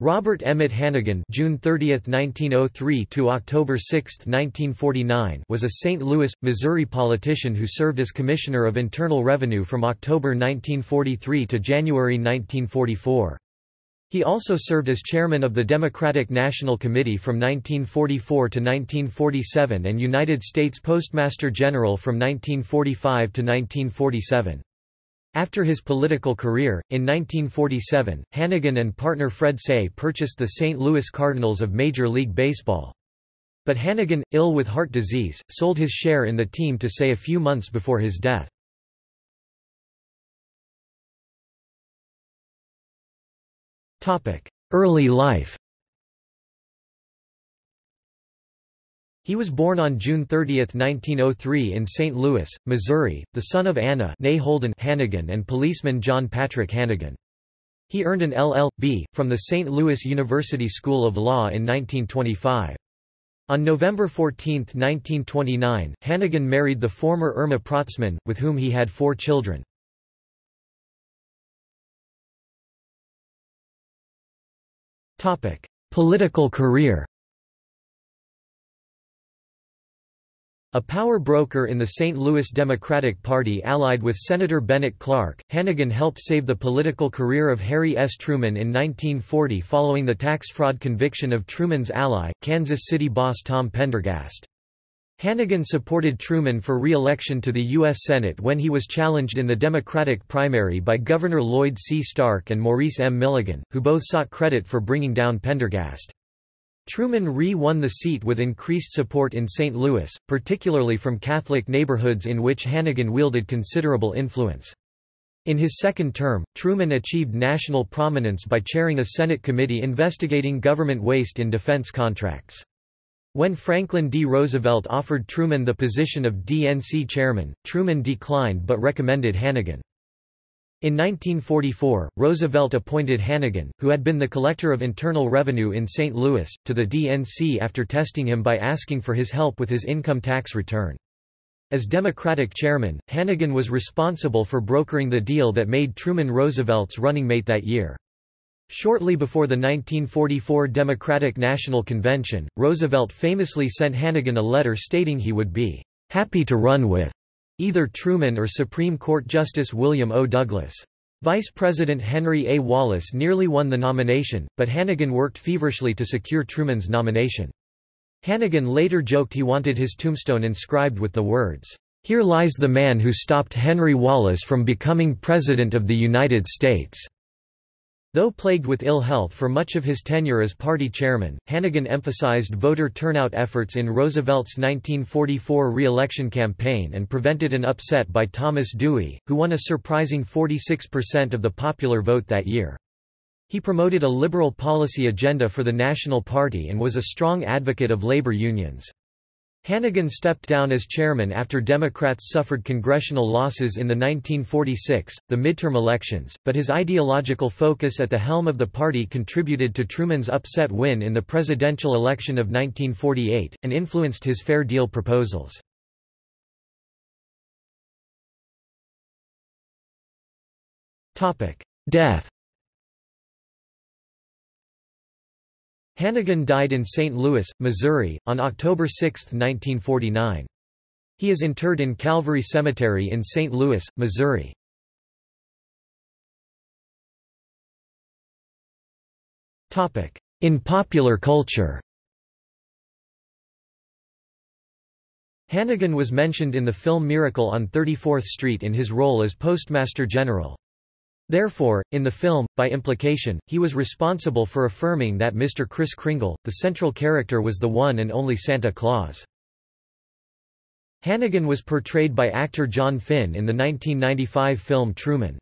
Robert Emmet Hannegan June 30, 1903 to October 6, 1949 was a St. Louis, Missouri politician who served as Commissioner of Internal Revenue from October 1943 to January 1944. He also served as chairman of the Democratic National Committee from 1944 to 1947 and United States Postmaster General from 1945 to 1947. After his political career, in 1947, Hannegan and partner Fred Saigh purchased the St. Louis Cardinals of Major League Baseball. But Hannegan, ill with heart disease, sold his share in the team to Saigh a few months before his death. Early life He was born on June 30, 1903 in St. Louis, Missouri, the son of Anna Holden Hannegan and policeman John Patrick Hannegan. He earned an LL.B. from the St. Louis University School of Law in 1925. On November 14, 1929, Hannegan married the former Irma Protzman, with whom he had four children. Political career A power broker in the St. Louis Democratic Party allied with Senator Bennett Clark, Hannegan helped save the political career of Harry S. Truman in 1940 following the tax fraud conviction of Truman's ally, Kansas City boss Tom Pendergast. Hannegan supported Truman for re-election to the U.S. Senate when he was challenged in the Democratic primary by Governor Lloyd C. Stark and Maurice M. Milligan, who both sought credit for bringing down Pendergast. Truman re-won the seat with increased support in St. Louis, particularly from Catholic neighborhoods in which Hannegan wielded considerable influence. In his second term, Truman achieved national prominence by chairing a Senate committee investigating government waste in defense contracts. When Franklin D. Roosevelt offered Truman the position of DNC chairman, Truman declined but recommended Hannegan. In 1944, Roosevelt appointed Hannegan, who had been the Collector of Internal Revenue in St. Louis, to the DNC after testing him by asking for his help with his income tax return. As Democratic chairman, Hannegan was responsible for brokering the deal that made Truman Roosevelt's running mate that year. Shortly before the 1944 Democratic National Convention, Roosevelt famously sent Hannegan a letter stating he would be happy to run with Either Truman or Supreme Court Justice William O. Douglas. Vice President Henry A. Wallace nearly won the nomination, but Hannegan worked feverishly to secure Truman's nomination. Hannegan later joked he wanted his tombstone inscribed with the words, "'Here lies the man who stopped Henry Wallace from becoming President of the United States." Though plagued with ill health for much of his tenure as party chairman, Hannegan emphasized voter turnout efforts in Roosevelt's 1944 re-election campaign and prevented an upset by Thomas Dewey, who won a surprising 46% of the popular vote that year. He promoted a liberal policy agenda for the National Party and was a strong advocate of labor unions. Hannegan stepped down as chairman after Democrats suffered congressional losses in the 1946, the midterm elections, but his ideological focus at the helm of the party contributed to Truman's upset win in the presidential election of 1948, and influenced his Fair Deal proposals. Death Hannegan died in St. Louis, Missouri, on October 6, 1949. He is interred in Calvary Cemetery in St. Louis, Missouri. In popular culture Hannegan was mentioned in the film Miracle on 34th Street in his role as Postmaster General. Therefore, in the film, by implication, he was responsible for affirming that Mr. Kris Kringle, the central character was the one and only Santa Claus. Hannegan was portrayed by actor John Finn in the 1995 film Truman.